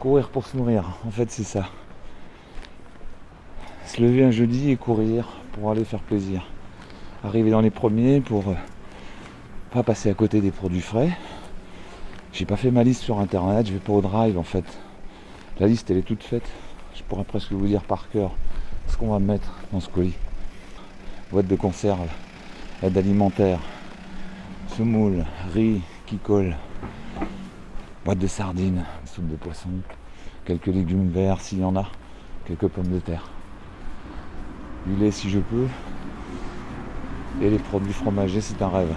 Courir pour se nourrir, en fait c'est ça. Se lever un jeudi et courir pour aller faire plaisir. Arriver dans les premiers pour euh, pas passer à côté des produits frais. J'ai pas fait ma liste sur internet, je vais pas au drive en fait. La liste elle est toute faite. Je pourrais presque vous dire par cœur ce qu'on va mettre dans ce colis. Boîte de conserve, aide alimentaire, semoule, riz qui colle, boîte de sardines, soupe de poisson, quelques légumes verts s'il y en a, quelques pommes de terre, du lait si je peux, et les produits fromagers, c'est un rêve.